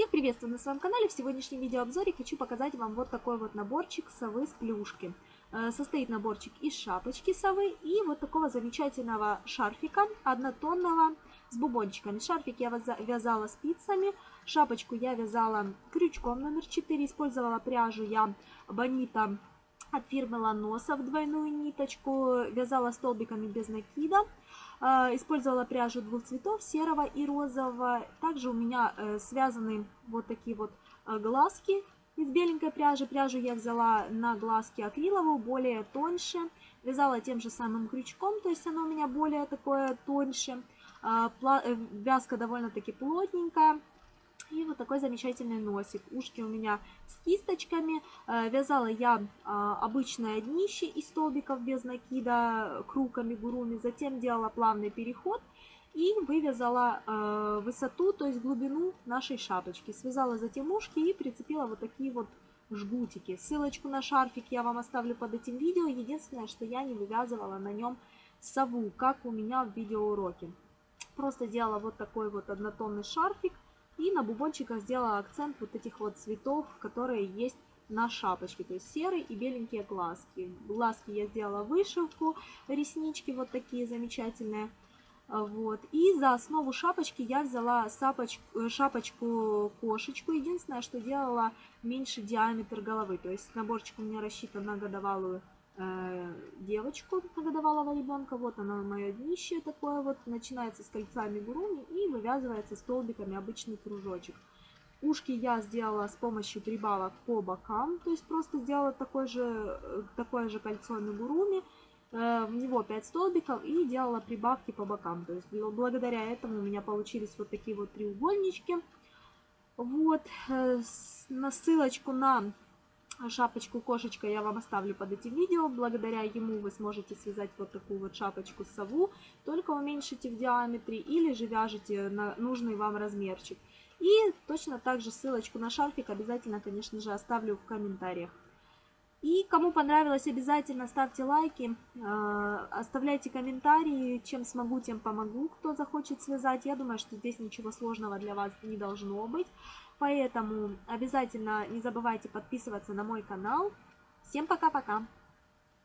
Всех приветствую на своем канале. В сегодняшнем видеообзоре хочу показать вам вот такой вот наборчик совы с плюшки. Э, состоит наборчик из шапочки совы и вот такого замечательного шарфика однотонного с бубончиками. Шарфик я вязала спицами, шапочку я вязала крючком номер 4. Использовала пряжу я Бонита от фирмы Ланосов двойную ниточку. Вязала столбиками без накида. А, использовала пряжу двух цветов, серого и розового. Также у меня э, связаны вот такие вот э, глазки из беленькой пряжи. Пряжу я взяла на глазки акриловую, более тоньше. Вязала тем же самым крючком, то есть она у меня более такое тоньше. Э, вязка довольно-таки плотненькая. И вот такой замечательный носик. Ушки у меня с кисточками. Э, вязала я а, обычное днище из столбиков без накида, круг амигуруми. Затем делала плавный переход и вывязала э, высоту, то есть глубину нашей шапочки. Связала затем ушки и прицепила вот такие вот жгутики. Ссылочку на шарфик я вам оставлю под этим видео. Единственное, что я не вывязывала на нем сову, как у меня в видеоуроке. Просто делала вот такой вот однотонный шарфик. И на бубончиках сделала акцент вот этих вот цветов, которые есть на шапочке. То есть серый и беленькие глазки. Глазки я сделала вышивку, реснички вот такие замечательные. Вот. И за основу шапочки я взяла э, шапочку-кошечку. Единственное, что делала меньше диаметр головы. То есть наборчик у меня рассчитан на годовалую девочку годовалого ребенка. Вот оно мое днище такое вот. Начинается с кольца амигуруми и вывязывается столбиками обычный кружочек. Ушки я сделала с помощью прибавок по бокам. То есть просто сделала такое же, э, такое же кольцо амигуруми. Э, в него 5 столбиков и делала прибавки по бокам. То есть благодаря этому у меня получились вот такие вот треугольнички. Вот, э, на ссылочку на шапочку кошечка я вам оставлю под этим видео. Благодаря ему вы сможете связать вот такую вот шапочку сову, только уменьшите в диаметре или же вяжете на нужный вам размерчик. И точно так же ссылочку на шарфик обязательно, конечно же, оставлю в комментариях. И кому понравилось, обязательно ставьте лайки, э, оставляйте комментарии, чем смогу, тем помогу, кто захочет связать. Я думаю, что здесь ничего сложного для вас не должно быть. Поэтому обязательно не забывайте подписываться на мой канал. Всем пока-пока!